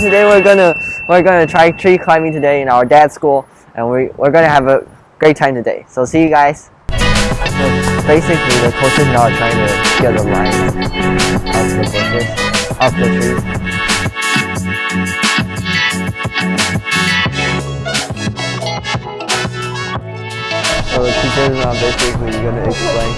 today we're gonna we're gonna try tree climbing today in our dad's school, and we we're gonna have a great time today. So see you guys. So basically, the coaches now are trying to get the lines off the bushes, off the trees. So the teachers are basically gonna explain.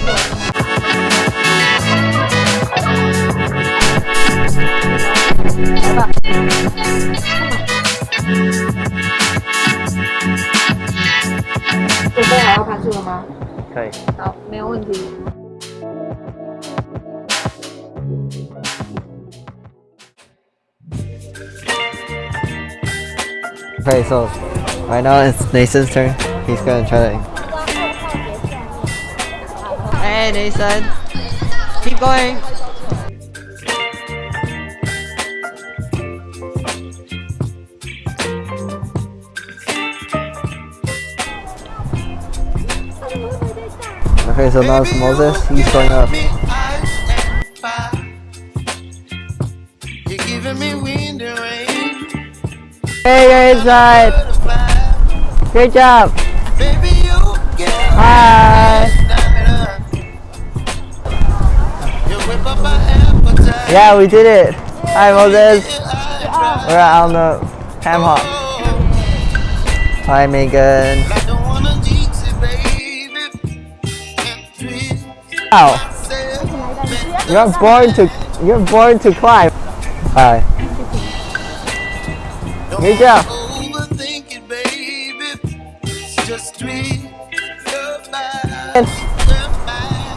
准备好要攀树了吗？可以。好，没有问题。 Okay, so right now it's Nathan's turn. He's gonna try to. Hey, Nathan. Keep going. Okay, so now it's Moses. He's going up. You're giving me wind and rain. Hey, you're inside. Great job. Baby, you get Hi. Yeah, we did it. Hi, Moses. We're on the ham. Hi, Megan. Wow, you're born to you're born to climb. Hi. Good.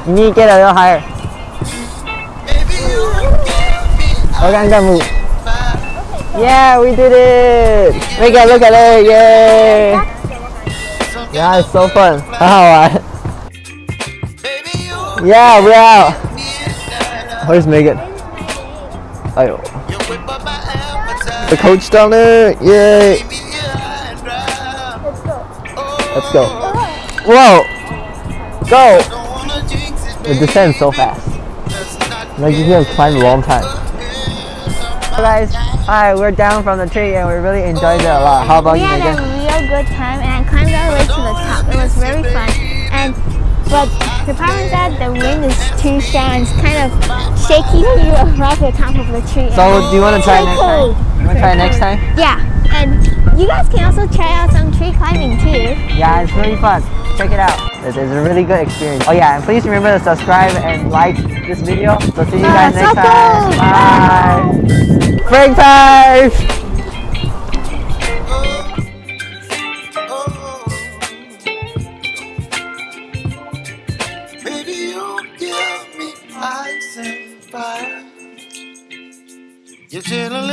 You need to get a little higher. Organga move. Yeah, we did it! Make it, look at it, yay! Yeah, it's so fun. How oh, Yeah, we're out. Where's Megan? The coach down there, yay! Let's go. Whoa! Go! It descends so fast. Like you can climb a long time. Hey guys, hi, we're down from the tree and we really enjoyed it a lot. How about we you, had Megan? a real good time and I climbed all the way to the top. It was very fun. And but the problem is that the wind is too strong it's kind of shaking you across the top of the tree. So, do you want to try So next cool. time? You want to try next time? Yeah, and you guys can also try out some tree climbing too. Yeah, it's really fun. Check it out. It's, a really good experience. Oh yeah, and please remember to subscribe and like this video. So see you guys Uh, next time. Bye. And fire. You're chilling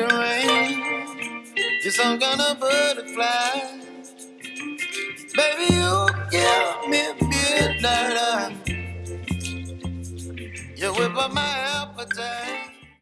and rain. You're some kind of butterfly. Baby, you give me midnight. You whip up my